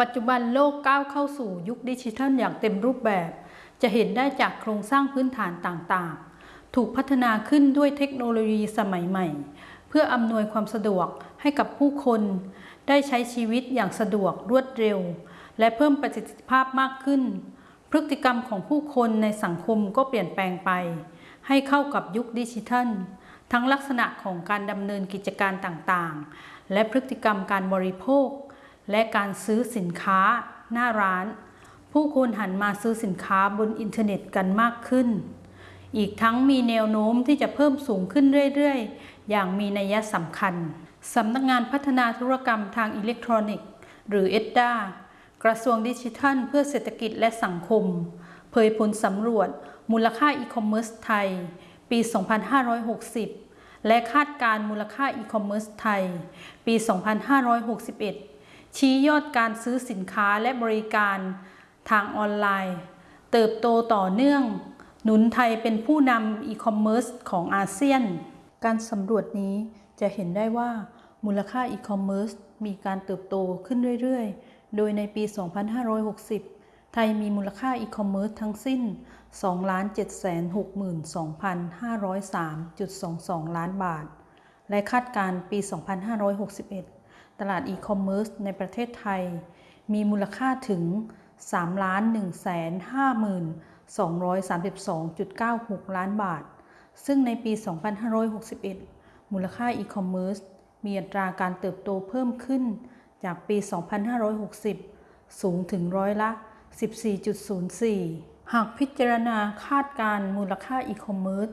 ปัจจุบันโลกก้าวเข้าสู่ยุคดิจิทัลอย่างเต็มรูปแบบ จะเห็นได้จากโครงสร้างพื้นฐานต่างๆ ถูกพัฒนาขึ้นด้วยเทคโนโลยีสมัยใหม่ เพื่ออำนวยความสะดวกให้กับผู้คน ได้ใช้ชีวิตอย่างสะดวกรวดเร็ว และเพิ่มประสิทธิภาพมากขึ้น พฤติกรรมของผู้คนในสังคมก็เปลี่ยนแปลงไป ให้เข้ากับยุคดิจิทัล ทั้งลักษณะของการดำเนินกิจการต่างๆ และพฤติกรรมการบริโภค และการซื้อสินค้าหน้าร้าน ผู้คนหันมาซื้อสินค้าบนอินเทอร์เน็ตกันมากขึ้น อีกทั้งมีแนวโน้มที่จะเพิ่มสูงขึ้นเรื่อยๆ อย่างมีนัยสำคัญสำนักงานพัฒนาธุรกรรมทางอิเล็กทรอนิกส์ หรือ ETDA กระทรวงดิจิทัล เพื่อเศรษฐกิจและสังคม เผยผลสำรวจ มูลค่าอีคอมเมิร์ซไทย ปี 2560 และคาดการณ์มูลค่าอีคอมเมิร์ซไทย ปี 2561 ชี้ยอดการซื้อสินค้าและบริการทางออนไลน์ เติบโตต่อเนื่อง หนุนไทยเป็นผู้นำอีคอมเมิร์ซของอาเซียน การสำรวจนี้จะเห็นได้ว่ามูลค่าอีคอมเมิร์ซมีการเติบโตขึ้นเรื่อย ๆ โดยในปี 2560 ไทยมีมูลค่าอีคอมเมิร์ซทั้งสิ้น 2,762,503.22 ล้านบาท และคาดการปี 2561 ตลาดอีคอมเมิร์ซในประเทศไทย มีมูลค่าถึง 3 1 5 2 3 2 9 6 ล้านบาท ซึ่งในปี 2561 มูลค่าอีคอมเมิร์ซมีอัตราการเติบโตเพิ่มขึ้นจากปี 2560 สูงถึงร้อยละ 14.04 หากพิจารณาคาดการณ์มูลค่าอีคอมเมิร์ซ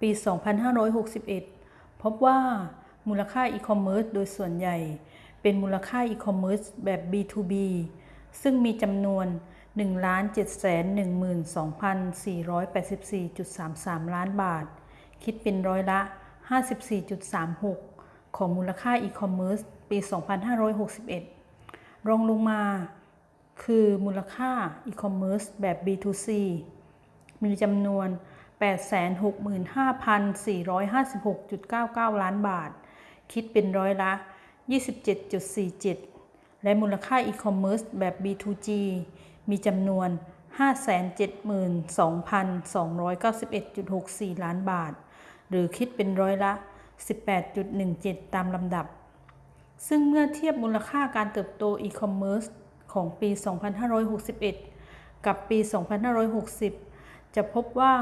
ปี 2561 พบว่า มูลค่าอีคอมเมิร์ซโดยส่วนใหญ่ เป็นมูลค่าอีคอมเมิร์ซแบบ B2B ซึ่งมีจำนวน 1,712,484.33 ล้านบาท คิดเป็นร้อยละ 54.36 ของมูลค่าอีคอมเมิร์ซปี 2561 รองลงมาคือมูลค่าอีคอมเมิร์ซแบบ B2C มีจำนวน 865,456.99 ล้านบาท คิดเป็นร้อยละ 27.47 และมูลค่าอีคอมเมิร์ซแบบ B2G มีจำนวน 572,291.64 ล้านบาท หรือคิดเป็นร้อยละ 18.17 ตามลำดับ ซึ่งเมื่อเทียบมูลค่าการเติบโตอีคอมเมิร์ซของปี 2561 กับปี 2560 จะพบว่า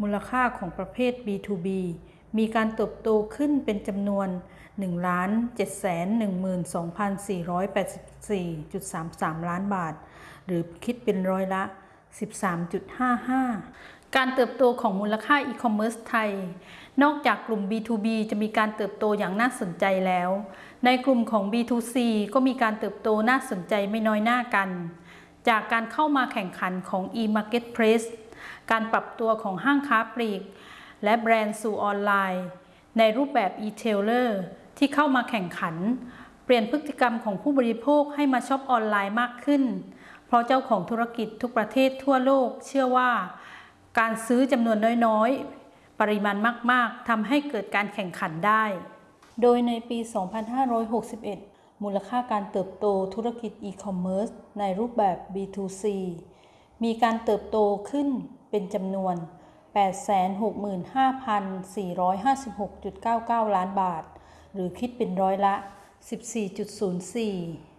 มูลค่าของประเภท B2B มีการเติบโตขึ้นเป็นจำนวน 1,712,484.33 ล้านบาท หรือคิดเป็นร้อยละ 13.55 การเติบโตของมูลค่าอีคอมเมิร์ซไทย นอกจากกลุ่ม B2B จะมีการเติบโตอย่างน่าสนใจแล้ว ในกลุ่มของ B2C ก็มีการเติบโตน่าสนใจไม่น้อยหน้ากัน จากการเข้ามาแข่งขันของ e-marketplace การปรับตัวของห้างค้าปลีก และแบรนด์สู่ออนไลน์ ในรูปแบบ e-tailer ที่เข้ามาแข่งขัน เปลี่ยนพฤติกรรมของผู้บริโภคให้มาช็อปออนไลน์มากขึ้น เพราะเจ้าของธุรกิจทุกประเทศทั่วโลก เชื่อว่า การซื้อจำนวนน้อยๆ ปริมาณมากๆทำให้เกิดการแข่งขันได้ โดยในปี 2561มูลค่าการเติบโตธุรกิจอีคอมเมิร์ซในรูปแบบ B2C มีการเติบโตขึ้นเป็นจำนวน 865,456.99 ล้านบาท หรือคิดเป็นร้อยละ 14.04